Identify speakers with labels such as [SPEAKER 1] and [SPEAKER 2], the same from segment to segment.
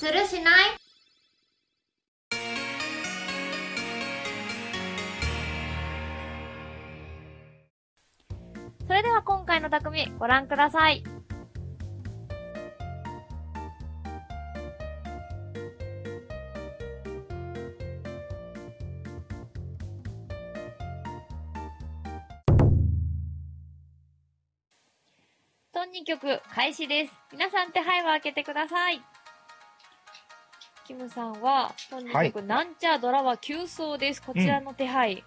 [SPEAKER 1] するしない？
[SPEAKER 2] それでは今回の匠、ご覧ください。トン2曲開始です。皆さん手配を開けてください。キムさんは、トン2曲、なんちゃドラは急走です。こちらの手配。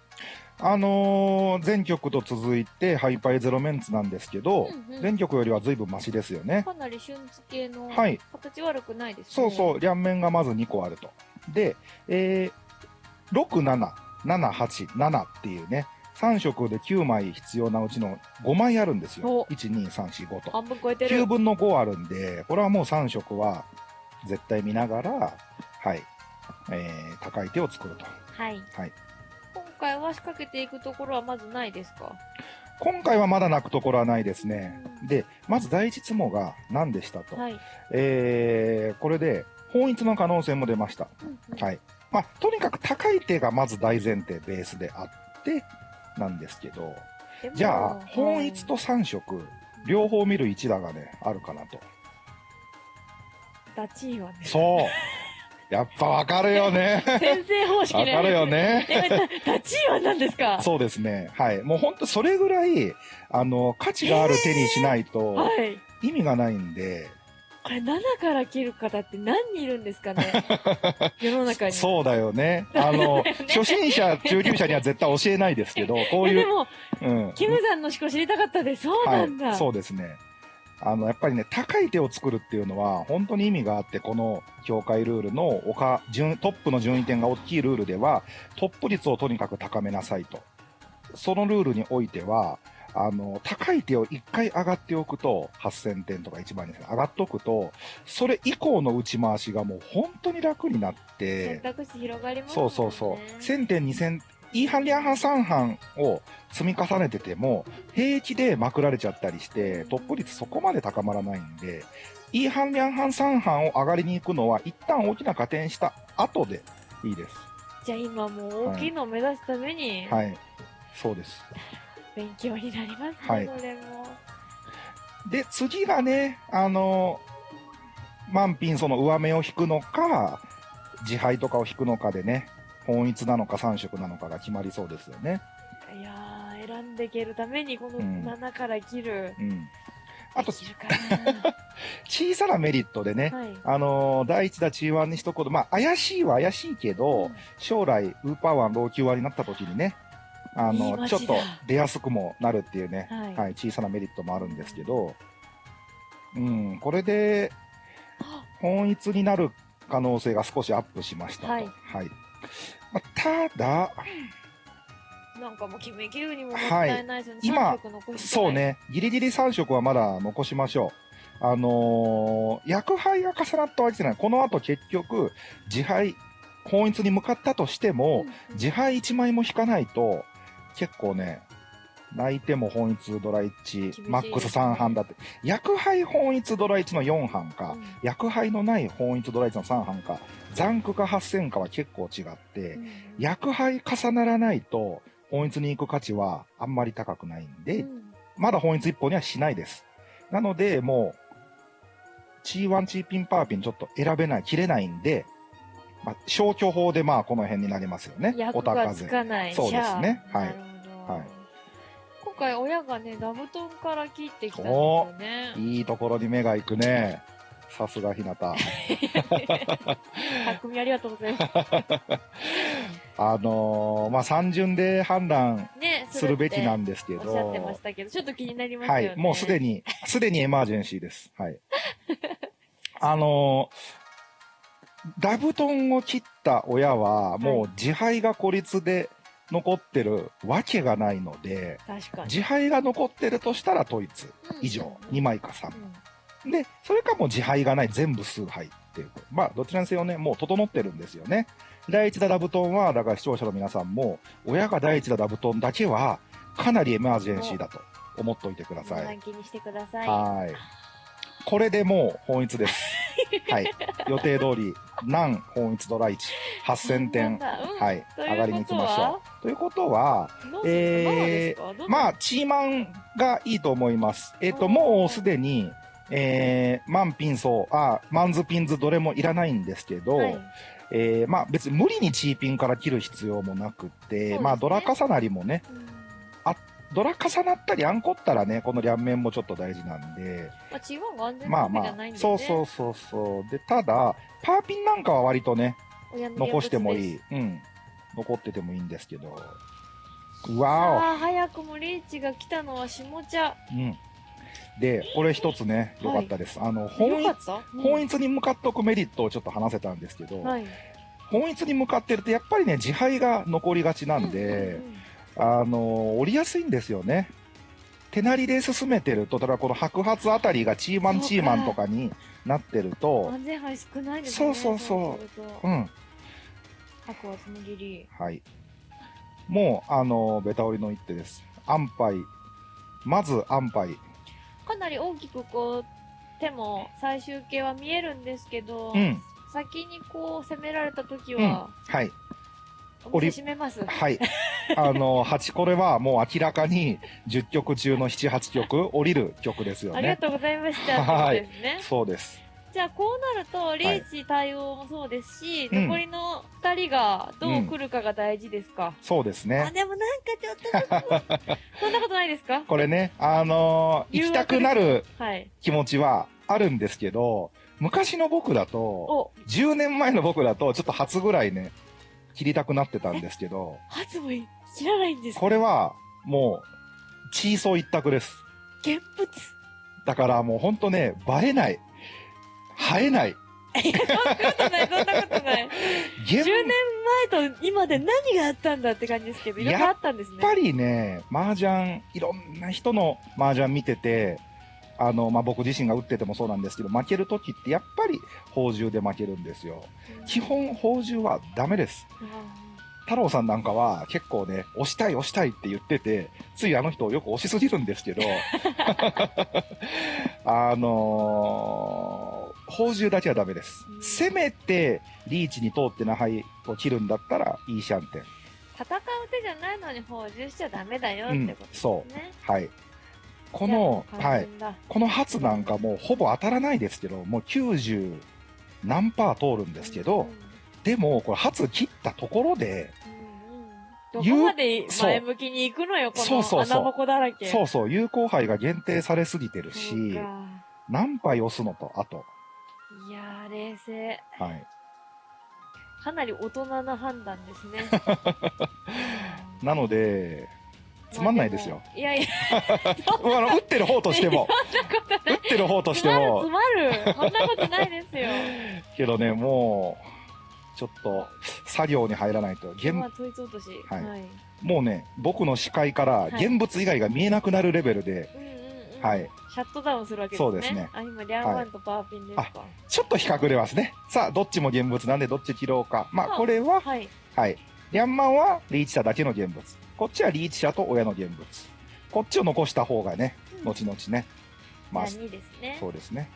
[SPEAKER 3] あのー、前曲と続いてハイパイゼロメンツなんですけど、
[SPEAKER 2] うんうん
[SPEAKER 3] 前曲よりは随分マシですよね。
[SPEAKER 2] かなり瞬付けの
[SPEAKER 3] はい
[SPEAKER 2] 形悪くないですね。
[SPEAKER 3] そうそう、両面がまず2個あると。で、えー、6、7、7、8、7っていうね、3色で9枚必要なうちの5枚あるんですよ
[SPEAKER 2] お。
[SPEAKER 3] 1、2、3、4、5と。
[SPEAKER 2] 半分超えてる。
[SPEAKER 3] 9分の5あるんで、これはもう3色は絶対見ながら、はい、えー、高い手を作ると。
[SPEAKER 2] はい。
[SPEAKER 3] はい。
[SPEAKER 2] 今回は仕掛けていくところはまずないですか？
[SPEAKER 3] 今回はまだ泣くところはないですね。で、まず第一ツモが何でしたと。
[SPEAKER 2] はい。
[SPEAKER 3] えー、これで、本一の可能性も出ました。
[SPEAKER 2] うんうん
[SPEAKER 3] はい。まあ、とにかく高い手がまず大前提、ベースであって、なんですけど、じゃあ、本一と3色、両方見る一打がね、あるかなと。
[SPEAKER 2] ダチーはね。
[SPEAKER 3] そう。やっぱわかるよね。
[SPEAKER 2] 先生方式ね。
[SPEAKER 3] わかるよね。
[SPEAKER 2] ダチーは何ですか
[SPEAKER 3] そうですね。はい。もうほんとそれぐらい、あの、価値がある手にしないと。意味がないんで、
[SPEAKER 2] これ7から切る方って何人いるんですかね世の中に。
[SPEAKER 3] そうだよね。あの、初心者、中級者には絶対教えないですけど、こういう、
[SPEAKER 2] でも、
[SPEAKER 3] うん。
[SPEAKER 2] キムさんの思考知りたかったです。そうなんだ。
[SPEAKER 3] はい、そうですね。あの、やっぱりね、高い手を作るっていうのは、本当に意味があって、この協会ルールの他、順トップの順位点が大きいルールでは、トップ率をとにかく高めなさいと。そのルールにおいては、あの、高い手を1回上がっておくと、8000点とか1万2000上がっておくと、それ以降の打ち回しがもう本当に楽になって
[SPEAKER 2] 選、択肢広がりますね。
[SPEAKER 3] うそうそう。1000点、2000、E 半、両半、3半を積み重ねてても、平気でまくられちゃったりして、トップ率そこまで高まらないんで、E 半、両半、3半を上がりに行くのは、一旦大きな加点した後でいいです。
[SPEAKER 2] じゃあ今もう大きいのを目指すために、
[SPEAKER 3] はい。そうです。
[SPEAKER 2] 勉強になりますね、
[SPEAKER 3] はい
[SPEAKER 2] これも。
[SPEAKER 3] で、次がね、あの、満品その上目を引くのか、自敗とかを引くのかでね、本一なのか3色なのかが決まりそうですよね。
[SPEAKER 2] いやー、選んでいけるためにこの
[SPEAKER 3] うん
[SPEAKER 2] 7から切る。
[SPEAKER 3] うん。あと
[SPEAKER 2] で、きるか
[SPEAKER 3] 小さなメリットでね、
[SPEAKER 2] なはい。
[SPEAKER 3] あのー第一打 G1 に一言、まあ、怪しいは怪しいけど、将来、ウーパーワン老朽ワになった時にね、あの、ちょっと出やすくもなるっていうね、
[SPEAKER 2] はい
[SPEAKER 3] はい、小さなメリットもあるんですけど、うん、これで、本一になる可能性が少しアップしましたと。
[SPEAKER 2] は
[SPEAKER 3] はいい。まあ、ただ、
[SPEAKER 2] なんかもう決めきるにももったいないですよね。
[SPEAKER 3] 今
[SPEAKER 2] 3色残して
[SPEAKER 3] そう。ね、ギリギリ3色はまだ残しましょう。あのー薬杯が重なったわけじゃない。この後結局、自敗、本一に向かったとしても、自敗1枚も引かないと、結構ね、泣いても本一ドラ1
[SPEAKER 2] しい、
[SPEAKER 3] マックス3半だって。薬杯本一ドラ1の4半か、
[SPEAKER 2] うん
[SPEAKER 3] 薬杯のない本一ドラ1の3半か、ザンクか8000かは結構違って、
[SPEAKER 2] うん
[SPEAKER 3] 薬杯重ならないと、本一に行く価値はあんまり高くないんで、
[SPEAKER 2] うん
[SPEAKER 3] まだ本一一本にはしないです。なので、もう、チーワンチーピンパーピンちょっと選べない、切れないんで、まあ、消去法でまあこの辺になりますよね。
[SPEAKER 2] 役がつか。
[SPEAKER 3] そうですねはいはい
[SPEAKER 2] 今回親がね、座布団から切ってきたんですよね。
[SPEAKER 3] いいところに目が行くね。さすがひなた。
[SPEAKER 2] 匠ありがとうございます。
[SPEAKER 3] あのーまあ、三巡で判断
[SPEAKER 2] ね、
[SPEAKER 3] するべきなん
[SPEAKER 2] で
[SPEAKER 3] ですけど。
[SPEAKER 2] おっしゃってましたけど、ちょっと気になりますよね。
[SPEAKER 3] はい。もうすでに、すでにエマージェンシーです。はい。あのーダブトンを切った親は、もう自敗が孤立で残ってるわけがないので、
[SPEAKER 2] 確かに。
[SPEAKER 3] 自敗が残ってるとしたら統一以上、2枚か3
[SPEAKER 2] うん
[SPEAKER 3] で、それかもう自敗がない全部数敗っていう。まあ、どちらにせよね、もう整ってるんですよね。第一打ダブトンは、だから視聴者の皆さんも、親が第一打ダブトンだけは、かなりエマージェンシーだと思っておいてください。
[SPEAKER 2] ランキングにしてください。
[SPEAKER 3] はい。これでもう本一です。はい。予定通り、南本一ドラ1、8000点。
[SPEAKER 2] うん
[SPEAKER 3] はい。上がりに行きましょう。ということは、えー
[SPEAKER 2] ま
[SPEAKER 3] あ、チーマンがいいと思います。えっ、と、もうすでに、えー、マンピンソー、あ、マンズピンズどれもいらないんですけど、
[SPEAKER 2] はい
[SPEAKER 3] えー、まあ別に無理にチーピンから切る必要もなくって、
[SPEAKER 2] すね
[SPEAKER 3] まあドラ重なりもね、
[SPEAKER 2] うん
[SPEAKER 3] ドラ重なったりアンコったらね、この両面もちょっと大事なんで、
[SPEAKER 2] まあ、チーワンが安全な
[SPEAKER 3] まあまあ
[SPEAKER 2] わけじゃないん、で、ね。
[SPEAKER 3] そうそうそうそう。で、ただ、パーピンなんかは割とね、残してもい
[SPEAKER 2] い。
[SPEAKER 3] い。うん。残っててもいいんですけど。
[SPEAKER 2] さ
[SPEAKER 3] わ
[SPEAKER 2] あ、早くもリーチが来たのは下茶。
[SPEAKER 3] お。うん。で、これ一つね、良かったです。あの、本一、
[SPEAKER 2] よかった？
[SPEAKER 3] 本一に向かっておくメリットをちょっと話せたんですけど、
[SPEAKER 2] はい。
[SPEAKER 3] 本一に向かってるとやっぱりね、自敗が残りがちなんで、
[SPEAKER 2] うんうんうん
[SPEAKER 3] あの、降りやすいんですよね。手なりで進めてると、ただこの白髪あたりがチーマンチーマンとかになってると、
[SPEAKER 2] 安全牌少ないですね。
[SPEAKER 3] そうそうそう
[SPEAKER 2] すると
[SPEAKER 3] うん。
[SPEAKER 2] 白はつむぎり。
[SPEAKER 3] はい。もう、あの、ベタ折りの一手です。安牌。まず安牌。
[SPEAKER 2] かなり大きくこう、手も最終形は見えるんですけど、
[SPEAKER 3] うん
[SPEAKER 2] 先にこう攻められた時
[SPEAKER 3] うん。
[SPEAKER 2] は、
[SPEAKER 3] はい。
[SPEAKER 2] お店閉めます。
[SPEAKER 3] はい。あの、8、これはもう明らかに10曲中の7、8曲降りる曲ですよね。
[SPEAKER 2] ありがとうございました。
[SPEAKER 3] はい
[SPEAKER 2] ってことですね。じゃあこうなると、リーチ対応もそうですし、
[SPEAKER 3] うん
[SPEAKER 2] 残りの2人がどう来るかが大事ですか？
[SPEAKER 3] そうですね
[SPEAKER 2] あ、。でもなんかちょっと、そんなことないですか？
[SPEAKER 3] これね、あのー行きたくなる
[SPEAKER 2] はい。
[SPEAKER 3] 気持ちはあるんですけど、昔の僕だと、
[SPEAKER 2] お、
[SPEAKER 3] 10年前の僕だと、ちょっと初ぐらいね、切りたくなってたんですけど、
[SPEAKER 2] 初も知らないんですか？
[SPEAKER 3] これは、もう、チーソー一択です。
[SPEAKER 2] 現物。
[SPEAKER 3] だからもうほんとね、バレない。生えない。
[SPEAKER 2] いや、そんなことない、そんなことない。
[SPEAKER 3] 現
[SPEAKER 2] 10年前と今で何があったんだって感じですけど、いろいろあったんですね。
[SPEAKER 3] やっぱりね、麻雀、いろんな人の麻雀見てて、あの、まあ、僕自身が打っててもそうなんですけど、負けるときってやっぱり宝珠で負けるんですよ。
[SPEAKER 2] うん
[SPEAKER 3] 基本宝珠はダメです。太郎さんなんかは結構ね、押したい押したいって言ってて、ついあの人をよく押しすぎるんですけど、あのー、宝珠だけはダメです
[SPEAKER 2] う。ん
[SPEAKER 3] せめて、リーチに通ってな牌を切るんだったら、いいシャンテン。
[SPEAKER 2] 戦う手じゃないのに補充しちゃダメだよってことです
[SPEAKER 3] そ
[SPEAKER 2] ね。
[SPEAKER 3] はい。この、はい。この初なんかもうほぼ当たらないですけど、もう90何パー通るんですけど、
[SPEAKER 2] うんうん
[SPEAKER 3] でも、これ初切ったところで、
[SPEAKER 2] うんうんどこまで前向きに行くのよ、こ
[SPEAKER 3] そうそうそう
[SPEAKER 2] の穴ぼこだらけ。
[SPEAKER 3] そうそう、有効杯が限定されすぎてるし、
[SPEAKER 2] か
[SPEAKER 3] 何杯押すのと、あと。
[SPEAKER 2] いやー、冷静。
[SPEAKER 3] はい。
[SPEAKER 2] かなり大人な判断ですね。
[SPEAKER 3] なので、つまんないですよ。
[SPEAKER 2] いやいや、
[SPEAKER 3] あの、打ってる方としても、打ってる方として
[SPEAKER 2] つまるつ
[SPEAKER 3] も、
[SPEAKER 2] まる。そんなことないですよ。
[SPEAKER 3] けどね、もう、ちょっと、作業に入らないと、現
[SPEAKER 2] まあ、統一落とし。
[SPEAKER 3] はい
[SPEAKER 2] はい。
[SPEAKER 3] もうね、僕の視界から
[SPEAKER 2] はい
[SPEAKER 3] 現物以外が見えなくなるレベルで。はい。
[SPEAKER 2] シャットダウンするわけですね。
[SPEAKER 3] そうですね
[SPEAKER 2] あ、今、リャンワンとパーピンですか？
[SPEAKER 3] ちょっと比較れますね。さあ、どっちも現物なんでどっち切ろうか。まあ、
[SPEAKER 2] あ
[SPEAKER 3] これは、
[SPEAKER 2] はい。
[SPEAKER 3] はい。リャンマンはリーチ者だけの現物。こっちはリーチ者と親の現物。こっちを残した方がね、
[SPEAKER 2] うん
[SPEAKER 3] 後々ね。まあ、
[SPEAKER 2] じゃあ2ですね。
[SPEAKER 3] そうですね。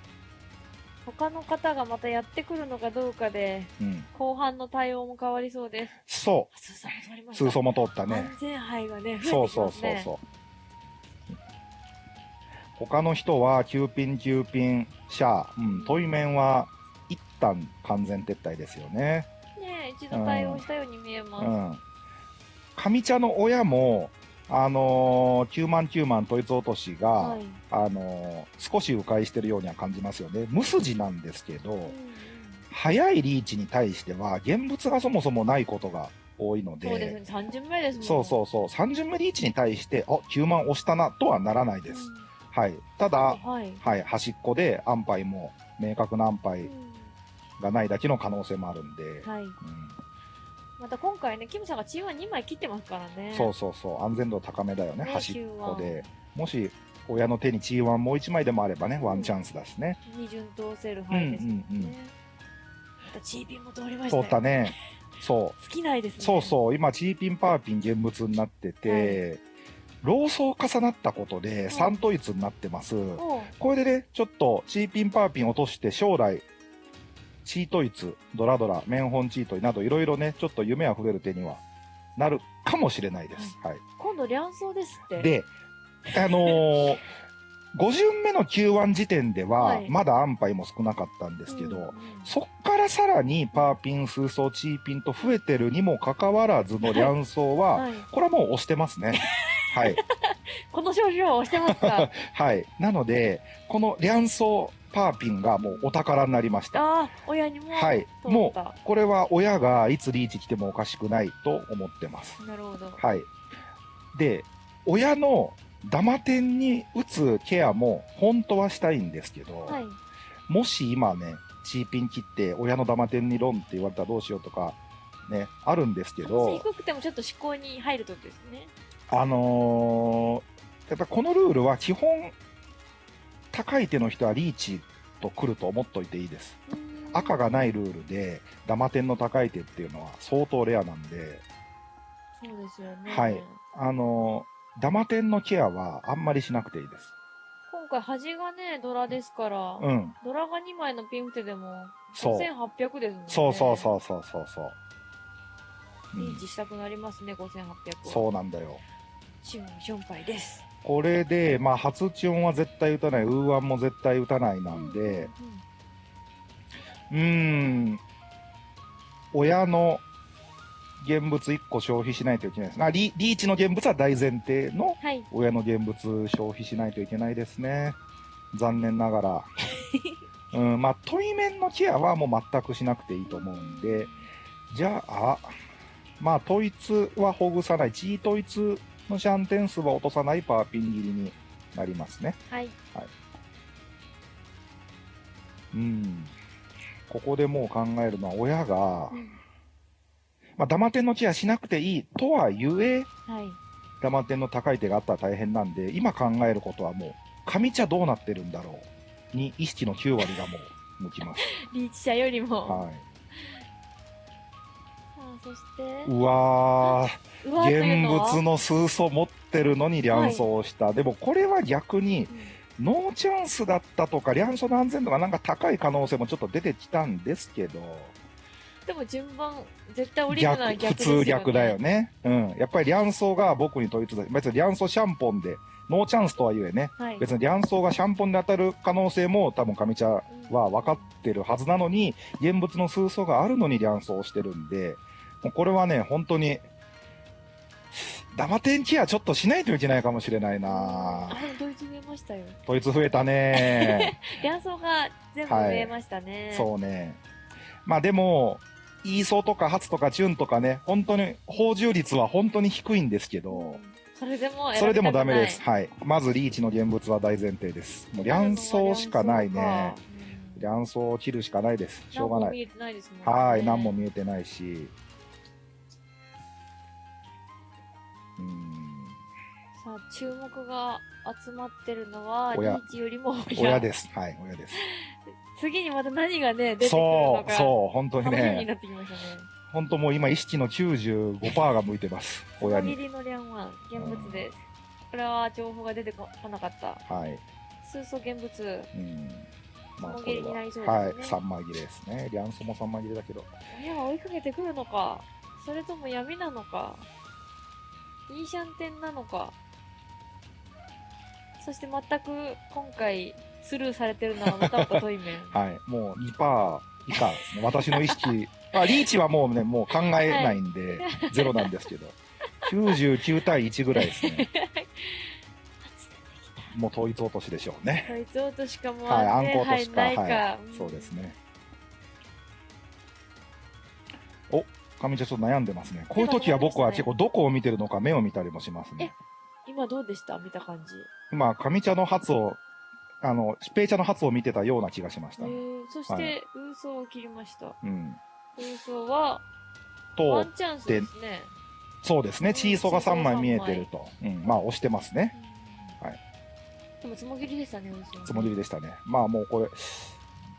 [SPEAKER 2] 他の方がまたやってくるのかどうかで、
[SPEAKER 3] うん。
[SPEAKER 2] 後半の対応も変わりそうです。
[SPEAKER 3] そう。通奏も通ったね。
[SPEAKER 2] 安全牌がね、増えてき
[SPEAKER 3] そう。そうそうそう。他の人は、9ピン、9ピン、シャー、うん、トイメンは、一旦完全撤退ですよね。
[SPEAKER 2] ねえ一度対応したように見えます。
[SPEAKER 3] うん。上茶の親も、あのー、9万9万統一落としが、
[SPEAKER 2] はい。
[SPEAKER 3] あのー少し迂回してるようには感じますよね。無筋なんですけど、
[SPEAKER 2] うんうん
[SPEAKER 3] 早いリーチに対しては、現物がそもそもないことが多いので、
[SPEAKER 2] そうですね、3巡目ですもん。
[SPEAKER 3] そうそうそう、3巡目リーチに対して、あ、9万押したなとはならないです。
[SPEAKER 2] うん
[SPEAKER 3] はい。ただ、
[SPEAKER 2] はい。
[SPEAKER 3] はい、端っこで安牌も、明確な安牌
[SPEAKER 2] うん
[SPEAKER 3] がないだけの可能性もあるんで、
[SPEAKER 2] はい。
[SPEAKER 3] うん
[SPEAKER 2] また今回ね、キムさんがチーム2枚切ってますからね。
[SPEAKER 3] そうそうそう、安全度高めだよね、
[SPEAKER 2] ね
[SPEAKER 3] 端っこで。もし、親の手に G1 もう1枚でもあればね、ワンチャンスだしね。
[SPEAKER 2] 二巡通せる範囲ですね。
[SPEAKER 3] うんうんうん
[SPEAKER 2] またチーピンも通りましたよ
[SPEAKER 3] 通ったね。そう。
[SPEAKER 2] 尽きないですね。
[SPEAKER 3] そうそう、今、チーピン、パーピン現物になってて、ローソー重なったことで3統一になってます。これでね、ちょっとチーピン、パーピン落として将来、チートイツ、ドラドラ、メンホンチートイなどいろいろね、ちょっと夢あふれる手にはなるかもしれないです。はい。
[SPEAKER 2] 今度、両走ですって。、
[SPEAKER 3] で、あのー 5巡目の Q1 時点では、
[SPEAKER 2] はい
[SPEAKER 3] まだ安牌も少なかったんですけど、
[SPEAKER 2] うんうん
[SPEAKER 3] そっからさらにパーピン、数層、チーピンと増えてるにもかかわらずの両走は、
[SPEAKER 2] はい。
[SPEAKER 3] これはもう押してますね。はい。
[SPEAKER 2] この症状を押してますか？
[SPEAKER 3] はい。なので、この両走パーピンがもうお宝になりました。
[SPEAKER 2] ああ、親にも？
[SPEAKER 3] はい。
[SPEAKER 2] 通
[SPEAKER 3] もう、これは親がいつリーチ来てもおかしくないと思ってます。
[SPEAKER 2] なるほど。
[SPEAKER 3] はい。で、親のダマ点に打つケアも本当はしたいんですけど、
[SPEAKER 2] はい。
[SPEAKER 3] もし今ね、チーピン切って親のダマ点にロンって言われたらどうしようとか、ね、あるんですけど、
[SPEAKER 2] 低くてもちょっと思考に入るときですね。
[SPEAKER 3] あのーやっぱこのルールは基本、高い手の人はリーチと来ると思っといていいです。赤がないルールで、ダマ点の高い手っていうのは相当レアなんで、
[SPEAKER 2] そうですよね。
[SPEAKER 3] はいあのーダマ点のケアはあんまりしなくていいです。
[SPEAKER 2] 今回端がね、ドラですから、
[SPEAKER 3] うん。
[SPEAKER 2] ドラが2枚のピンフテでも、
[SPEAKER 3] そう。
[SPEAKER 2] 5800ですもんね。
[SPEAKER 3] そうそうそうそうそうそう。うん
[SPEAKER 2] リーチしたくなりますね、5800は。
[SPEAKER 3] そうなんだよ。
[SPEAKER 2] チュン、ションパイです。
[SPEAKER 3] これで、まあ、初チュンは絶対打たない、ウーワンも絶対打たないなんで、うーん、親の現物1個消費しないといけないです。あリリーチの現物は大前提の
[SPEAKER 2] はい。
[SPEAKER 3] 親の現物消費しないといけないですね。残念ながら。うん、まあ、トイメンのケアはもう全くしなくていいと思うんで、じゃあ、まあ、統一はほぐさない、チー統一のシャン点数は落とさないパーピン切りになりますね。
[SPEAKER 2] はい。
[SPEAKER 3] うん。ここでもう考えるのは、親が
[SPEAKER 2] う、ん
[SPEAKER 3] まあ、ダマ点のケアしなくていいとはゆえ、
[SPEAKER 2] はい。
[SPEAKER 3] ダマ点の高い手があったら大変なんで、今考えることはもう、上茶どうなってるんだろうに意識の9割がもう向きます。
[SPEAKER 2] リーチ者よりも。
[SPEAKER 3] はい。
[SPEAKER 2] そして、
[SPEAKER 3] うわ現物の数層持ってるのに両走をした。でもこれは逆に、
[SPEAKER 2] うん
[SPEAKER 3] ノーチャンスだったとか、両走の安全度がなんか高い可能性もちょっと出てきたんですけど、
[SPEAKER 2] でも順番、絶対降りるのは逆、ですよ、ね。
[SPEAKER 3] 通逆だよ。ね。うん。やっぱり両走が僕に統一だ。別に両走シャンポンで、ノーチャンスとはゆえね、
[SPEAKER 2] はい。
[SPEAKER 3] 別に両走がシャンポンで当たる可能性も多分上茶は分かってるはずなのに、現物の数層があるのに両走をしてるんで、もうこれはね、本当に、ダマテンケアちょっとしないといけないかもしれないな
[SPEAKER 2] あ、ドイツ見えましたよ。
[SPEAKER 3] 統一増えたね
[SPEAKER 2] 両走が全部見えましたね。
[SPEAKER 3] そうね。まあでも、イーソーとかハツとかチュンとかね、本当に、放充率は本当に低いんですけど、
[SPEAKER 2] それでも
[SPEAKER 3] それでもダメです。はい。まずリーチの現物は大前提です。もう両走しかないね。
[SPEAKER 2] くない。
[SPEAKER 3] 両走を切るしかないです。しょうがない。
[SPEAKER 2] 何も見えてないね。
[SPEAKER 3] はい。何も見えてないし。
[SPEAKER 2] さあ、注目が集まってるのは、リ
[SPEAKER 3] 親
[SPEAKER 2] ーチよりも親。
[SPEAKER 3] 親です。はい。親です。
[SPEAKER 2] 次にまた何がね、出てくる
[SPEAKER 3] そう、
[SPEAKER 2] のか。
[SPEAKER 3] そう、本当に
[SPEAKER 2] 楽しみに
[SPEAKER 3] ね。
[SPEAKER 2] なってきましたね。
[SPEAKER 3] 本当もう今意識の95%が向いてます。親に。
[SPEAKER 2] のリャンワン、現物です。これは情報が出てこなかった。
[SPEAKER 3] はい。
[SPEAKER 2] 数層現物。
[SPEAKER 3] うん。まあ、これは、
[SPEAKER 2] ね
[SPEAKER 3] はい。3枚切れですね。リャンソも3枚切れだけど。
[SPEAKER 2] 親は追いかけてくるのかそれとも闇なのかいいシャンテンなのかそして全く今回スルーされてるのはまたまたトイメン。
[SPEAKER 3] はい。もう2%以下ですね。私の意識。あ、リーチはもうね、もう考えないんで、ゼロなんですけど。99対1ぐらいですね。もう統一落としでしょうね。
[SPEAKER 2] そいつ落としかも
[SPEAKER 3] はい、
[SPEAKER 2] あって、
[SPEAKER 3] 暗号としか。はい、
[SPEAKER 2] ん
[SPEAKER 3] そうですね。お、上茶ちょっと悩んでますね。こういう時は僕は結構どこを見てるのか目を見たりもしますね。
[SPEAKER 2] 今どうでした？見た感じ。
[SPEAKER 3] 今、上茶の発を、あの、疾病茶の発を見てたような気がしましたね。
[SPEAKER 2] えー、そして、ウーソーを切りました。
[SPEAKER 3] うん。
[SPEAKER 2] ウーソーは、ワ
[SPEAKER 3] と
[SPEAKER 2] ン、チャンスですね。
[SPEAKER 3] そうですね、チーソが3枚見えてると。うん、まあ押してますね。はい
[SPEAKER 2] でも、つもぎりでしたね、ウーソー。
[SPEAKER 3] つもりでしたね。まあもうこれ、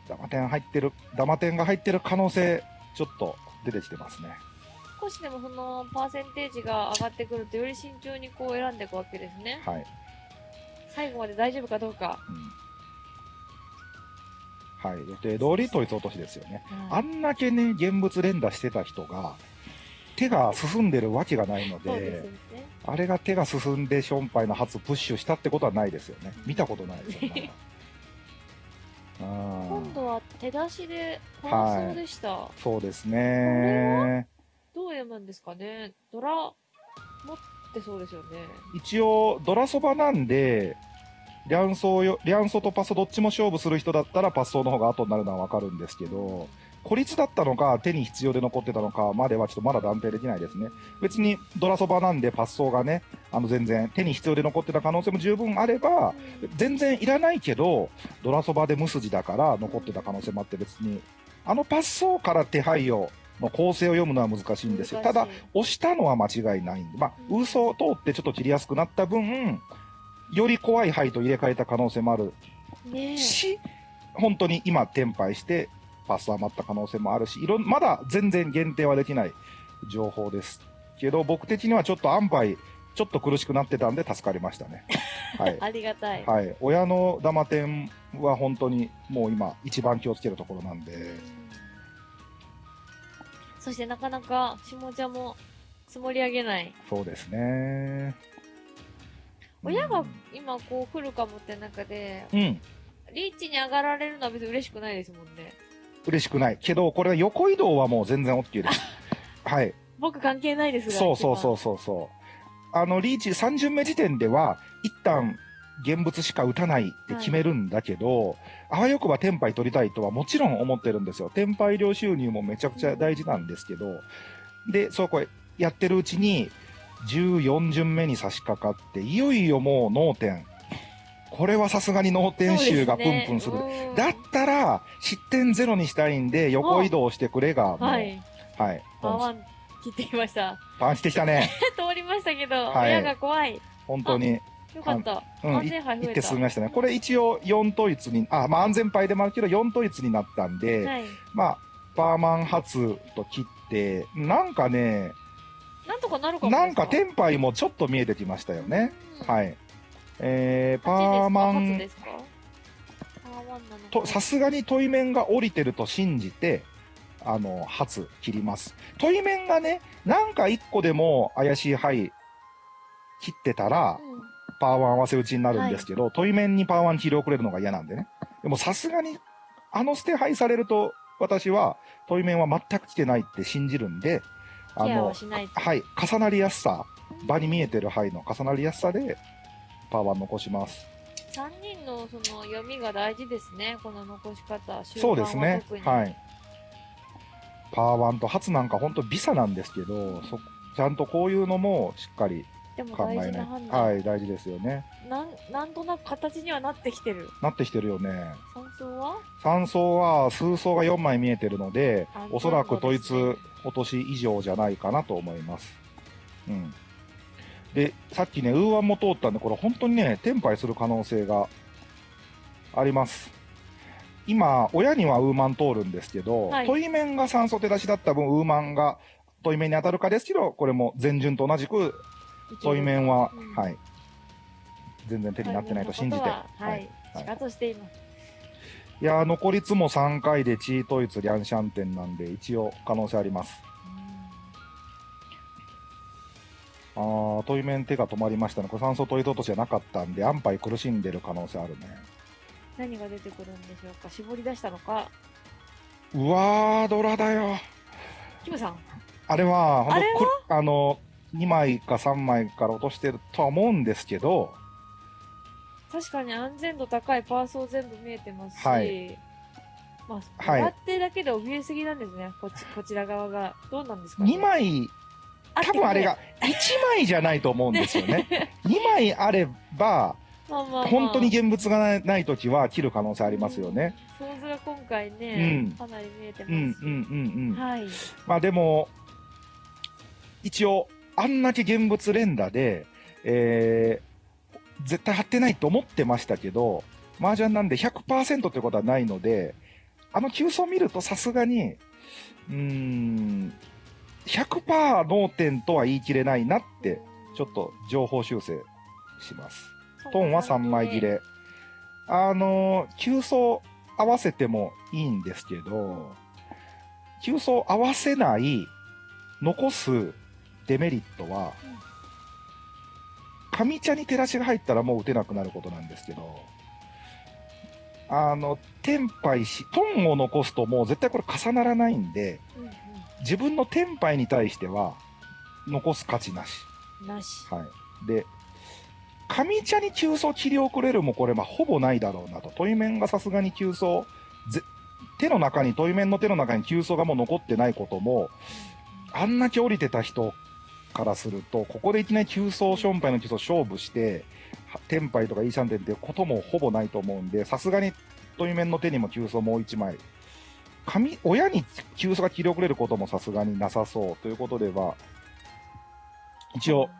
[SPEAKER 3] ダマ点入ってる、ダマ点が入ってる可能性、ちょっと出てきてますね。
[SPEAKER 2] 少しでもそのパーセンテージが上がってくるとより慎重にこう選んでいくわけですね。
[SPEAKER 3] はい。
[SPEAKER 2] 最後まで大丈夫かどうか。
[SPEAKER 3] うん。はい。予定通り統一落としですよね。あ
[SPEAKER 2] あ
[SPEAKER 3] んだけね、現物連打してた人が、手が進んでるわけがないの
[SPEAKER 2] でね。
[SPEAKER 3] あれが手が進んでションパイの初プッシュしたってことはないですよね。見たことないですよね。うん
[SPEAKER 2] 今度は手出しで感想でした。
[SPEAKER 3] そうです
[SPEAKER 2] これ
[SPEAKER 3] ね。
[SPEAKER 2] どう読むんですかね？ドラ、持ってそうですよね。
[SPEAKER 3] 一応、ドラそばなんで、リャンソーよ、リャンソとパスどっちも勝負する人だったらパスソーの方が後になるのはわかるんですけど、孤立だったのか、手に必要で残ってたのかまではちょっとまだ断定できないですね。別にドラそばなんでパスソーがね、あの全然手に必要で残ってた可能性も十分あれば、全然いらないけど、ドラそばで無筋だから残ってた可能性もあって別に、あのパスソーから手配を、の構成を読むのは難しいんですよ。ただ、、押したのは間違いないんで、まあ、
[SPEAKER 2] うん
[SPEAKER 3] 嘘を通ってちょっと切りやすくなった分、より怖い牌と入れ替えた可能性もある
[SPEAKER 2] ねえ。
[SPEAKER 3] し、本当に今、転廃して、パス余った可能性もあるし、いろん、まだ全然限定はできない情報です。けど、僕的にはちょっと安牌、ちょっと苦しくなってたんで助かりましたね。はい。
[SPEAKER 2] ありがたい。
[SPEAKER 3] はい。親のダマ店は本当にもう今、一番気をつけるところなんで、
[SPEAKER 2] そしてなかなか下茶も積もり上げない。
[SPEAKER 3] そうですね。
[SPEAKER 2] 親が今こう来るかもって中で、
[SPEAKER 3] うん。
[SPEAKER 2] リーチに上がられるのは別に嬉しくないですもんね。
[SPEAKER 3] 嬉しくない。けど、これは横移動はもう全然 OK です。はい。
[SPEAKER 2] 僕関係ないですが。。
[SPEAKER 3] そうそうそううそうそう。あの、リーチ3巡目時点では、一旦、現物しか打たないって決めるんだけど、あわよくばテンパイ取りたいとはもちろん思ってるんですよ。テンパイ量収入もめちゃくちゃ大事なんですけど、で、そうこれ、やってるうちに、14巡目に差し掛かって、いよいよもう脳天。これはさすがに脳天集がプンプンする。
[SPEAKER 2] る
[SPEAKER 3] だったら、失点ゼロにしたいんで、横移動してくれが、もう、
[SPEAKER 2] は
[SPEAKER 3] はい。
[SPEAKER 2] い。パワン切ってきました。
[SPEAKER 3] パンしてきたね。
[SPEAKER 2] 通りましたけど、
[SPEAKER 3] はい
[SPEAKER 2] 親が怖い。
[SPEAKER 3] 本当に。
[SPEAKER 2] よかった。
[SPEAKER 3] うん、
[SPEAKER 2] 安
[SPEAKER 3] い
[SPEAKER 2] 全牌増えた。
[SPEAKER 3] 行って進みましたね。これ一応4統一に、あ、まあ安全牌でもあるけど4統一になったんで、
[SPEAKER 2] はい。
[SPEAKER 3] まあ、パーマン初と切って、なんかね、
[SPEAKER 2] なんとかなるかも
[SPEAKER 3] なんか？
[SPEAKER 2] 手
[SPEAKER 3] テンパイもちょっと見えてきましたよね。
[SPEAKER 2] い。
[SPEAKER 3] はい。えー、パ
[SPEAKER 2] パ
[SPEAKER 3] ーマンと、さすがに問い面が降りてると信じて、あの、初切ります。問い面がね、なんか1個でも怪しい牌切ってたら、
[SPEAKER 2] うん
[SPEAKER 3] パーワン合わせ打ちになるんですけど、問い面にパーワン切り遅れるのが嫌なんでね。でもさすがに、あの捨て配されると、私は問い面は全く来てないって信じるんで、あの。
[SPEAKER 2] はい、
[SPEAKER 3] 重なりやすさ、場に見えてる牌の重なりやすさで、パーワン残します。
[SPEAKER 2] 3人のその読みが大事ですね。この残し方。終
[SPEAKER 3] そうですねはい。パーワンと初なんか本当ビサなんですけど、そちゃんとこういうのもしっかり考えない。はい、大事ですよね。
[SPEAKER 2] なん、なんとなく形にはなってきてる。
[SPEAKER 3] なってきてるよね。
[SPEAKER 2] 三層は
[SPEAKER 3] ？3層は数層が4枚見えてるので
[SPEAKER 2] あ、
[SPEAKER 3] おそらく統一落とし以上じゃないかなと思います。うん。で、さっきね、ウーワンも通ったんで、これ本当にね、転廃する可能性があります。今、親にはウーマン通るんですけど、
[SPEAKER 2] はい
[SPEAKER 3] 問い面が酸素手出しだった分、ウーマンが問い面に当たるかですけど、これも前順と同じく、問い面は、
[SPEAKER 2] うん
[SPEAKER 3] はい。全然手になってないと信じて。
[SPEAKER 2] はい。はい。
[SPEAKER 3] はい
[SPEAKER 2] しています。
[SPEAKER 3] いやー、残りつも3回でチートイツ、リャンシャンテンなんで、一応可能性あります。あー、問い面手が止まりましたね。これ酸素問い落としじゃなかったんで、安牌苦しんでる可能性あるね。
[SPEAKER 2] 何が出てくるんでしょうか？絞り出したのか？
[SPEAKER 3] うわー、ドラだよ。
[SPEAKER 2] キムさん
[SPEAKER 3] あれは、
[SPEAKER 2] あれは？
[SPEAKER 3] くあの、2枚か3枚から落としてるとは思うんですけど、
[SPEAKER 2] 確かに安全度高いパーソー全部見えてますし、
[SPEAKER 3] はい
[SPEAKER 2] まあ、
[SPEAKER 3] はい
[SPEAKER 2] 笑ってだけで怯えすぎなんですね、こっちこちら側が。どうなんですか、ね、
[SPEAKER 3] 2枚、多分あれが、1枚じゃないと思うんですよね。2枚あれば、
[SPEAKER 2] まあまあまあ、
[SPEAKER 3] 本当に現物がない時は切る可能性ありますよね。
[SPEAKER 2] 想像が今回ね、
[SPEAKER 3] うん
[SPEAKER 2] かなり見えて
[SPEAKER 3] うん、うん、
[SPEAKER 2] ますし。
[SPEAKER 3] うん、うん。
[SPEAKER 2] はい。
[SPEAKER 3] まあでも、一応、あんだけ現物連打で、えー、絶対貼ってないと思ってましたけど、麻雀なんで100%ってことはないので、あの急走見るとさすがに、うーん、100%脳天とは言い切れないなって、ちょっと情報修正します。トンは3枚切。れ。あのー、急走合わせてもいいんですけど、急走合わせない、残すデメリットは、上茶に照らしが入ったらもう打てなくなることなんですけど、あの、テンパイし、トンを残すともう絶対これ重ならないんで、
[SPEAKER 2] うんう
[SPEAKER 3] 自分のテンパイに対しては、残す価値なし。
[SPEAKER 2] ん。なし。
[SPEAKER 3] はい。で、上茶に急走切り遅れるもこれ、まあ、ほぼないだろうなと。問い面がさすがに急走、ぜ手の中に、問い面の手の中に急走がもう残ってないことも、あんだけ降りてた人からすると、ここでいきなり急走、ションパイの急走勝負して、はテンパイとかイーシャンテンってこともほぼないと思うんで、さすがに問い面の手にも急走もう一枚。紙、親に急走が切り遅れることもさすがになさそうということでは、一応、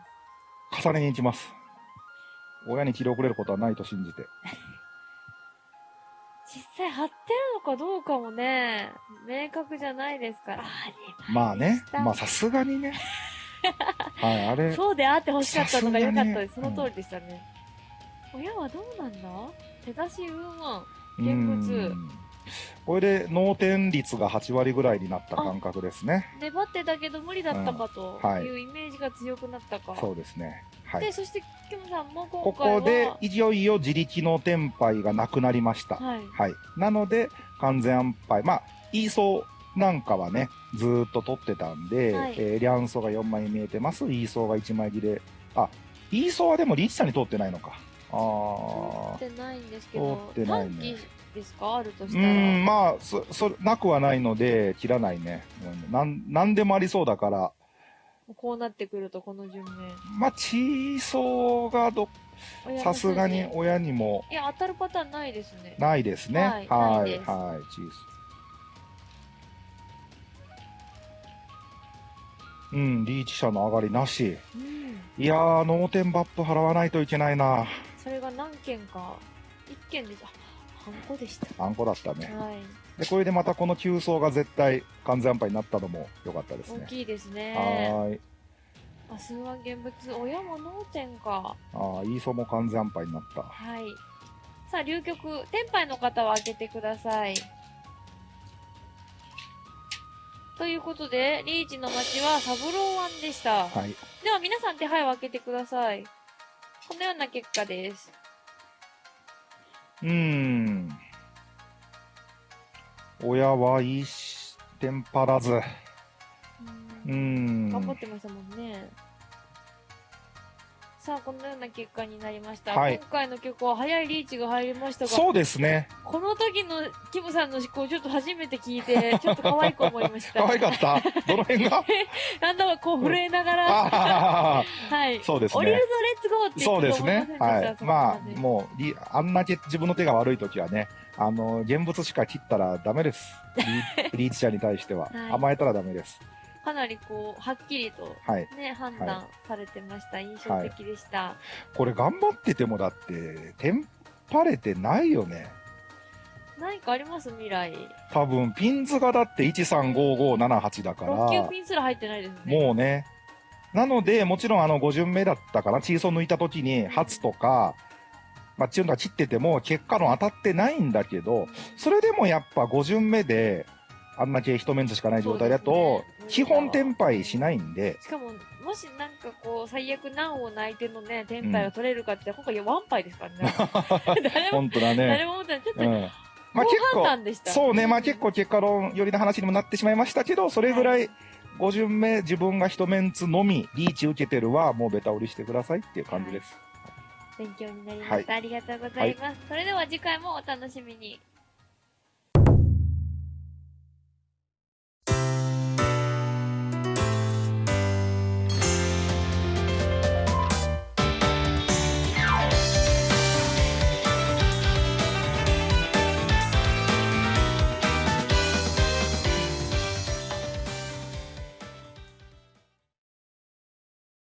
[SPEAKER 3] 重ねに行きます。親に切り遅れることはないと信じて。
[SPEAKER 2] 実際貼ってるのかどうかもね、明確じゃないですから。あ
[SPEAKER 3] まあね、まあさすがにね。はい、あれ、
[SPEAKER 2] そうであってほしかったのが良かったです。その通りでしたね。親はどうなんだ？手出しうんうん。
[SPEAKER 3] うん
[SPEAKER 2] 現物
[SPEAKER 3] これで脳天率が8割ぐらいになった感覚ですね。
[SPEAKER 2] 粘ってたけど無理だったかと
[SPEAKER 3] うんはい
[SPEAKER 2] いうイメージが強くなったか。
[SPEAKER 3] そうですね。はい
[SPEAKER 2] で、。そして、キムさんも
[SPEAKER 3] ここでいよいよ自力のテンパイがなくなりました。
[SPEAKER 2] はい。
[SPEAKER 3] はい。なので、完全安牌。まあ、イーソーなんかはね、ずーっと取ってたんで、
[SPEAKER 2] はい
[SPEAKER 3] えーリャンソーが4枚見えてます。イーソーが1枚切れ。あ、イーソーはでもリッチさんに通ってないのか。あ
[SPEAKER 2] 通ってないんですけど、
[SPEAKER 3] 通ってないね
[SPEAKER 2] ですか？あるとしたら。
[SPEAKER 3] ーん、まあ、そ、そ、なくはないので、切らないね。うんなん、なんでもありそうだから、
[SPEAKER 2] こうなってくると、この順目。
[SPEAKER 3] まあ、チーソーがど、さすがに
[SPEAKER 2] 筋
[SPEAKER 3] 親にも
[SPEAKER 2] いや、当たるパターンないですね。
[SPEAKER 3] ないですね。
[SPEAKER 2] はい
[SPEAKER 3] は、
[SPEAKER 2] ない
[SPEAKER 3] はい、チーソー。うん、リーチ者の上がりなし。
[SPEAKER 2] うん。
[SPEAKER 3] いやー、脳天バップ払わないといけないな。
[SPEAKER 2] それが何件か。一件です。あ、ハンコでした。
[SPEAKER 3] あんこだったね。
[SPEAKER 2] はい。
[SPEAKER 3] で、これでまたこの急走が絶対完全安牌になったのも良かったですね。
[SPEAKER 2] 大きいですね。
[SPEAKER 3] はーい。
[SPEAKER 2] あ、数万現物。親も脳天か。
[SPEAKER 3] あー、イーソも完全安牌になった。
[SPEAKER 2] はい。さあ、流局。天杯の方は開けてください。ということで、リーチの街はサブローワンでした。
[SPEAKER 3] はい。
[SPEAKER 2] では皆さん手配を開けてください。このような結果です。
[SPEAKER 3] うーん。親はいいし、テンパらず。うーん。
[SPEAKER 2] 頑張ってましたもんね。さあ、このような結果になりました。
[SPEAKER 3] はい
[SPEAKER 2] 今回の曲は早いリーチが入りましたが、
[SPEAKER 3] そうですね。
[SPEAKER 2] この時のキムさんの思考ちょっと初めて聞いて、ちょっと可愛く思いました。
[SPEAKER 3] 可愛かった？どの辺が？
[SPEAKER 2] なんだかこう震えながら、
[SPEAKER 3] あ
[SPEAKER 2] はい。
[SPEAKER 3] ーそうです
[SPEAKER 2] 降りるぞ、
[SPEAKER 3] ね。
[SPEAKER 2] レッツゴーって言
[SPEAKER 3] そう
[SPEAKER 2] って
[SPEAKER 3] ですね。はい。まあ、もう、りあんだけ自分の手が悪いときはね、あの、現物しか切ったらダメです。リ リーチ者に対しては。
[SPEAKER 2] はい
[SPEAKER 3] 甘えたらダメです。
[SPEAKER 2] う、かなりこう、はっきりと
[SPEAKER 3] はい。
[SPEAKER 2] ね、判断されてました。印象的でした。
[SPEAKER 3] これ頑張っててもだって、テンパれてないよね。
[SPEAKER 2] 何かあります？未来。
[SPEAKER 3] 多分、ピンズがだって135578だから、
[SPEAKER 2] 6級ピンすら入ってないですね。
[SPEAKER 3] もうね。なので、もちろんあの5巡目だったかな、チーソー抜いた時に、初とか、まあ、チューンが切ってても、結果の当たってないんだけど、それでもやっぱ5巡目で、あんだけ一メンツしかない状態だと、基本転敗しないんで、
[SPEAKER 2] しかも、もしなんかこう、最悪難を泣いてのね、天敗が取れるかって今回ワンパイですからね。誰も、
[SPEAKER 3] 本当だ
[SPEAKER 2] 誰
[SPEAKER 3] ね。
[SPEAKER 2] も思ってない。ちょっと、
[SPEAKER 3] うん。まあ結構。そうね、まあ結構結果論寄りの話にもなってしまいましたけど、それぐらい5巡目自分が一メンツのみリーチ受けてるはもうベタ折りしてくださいっていう感じです。
[SPEAKER 2] 勉強になりました。ありがとうございます。それでは次回もお楽しみに。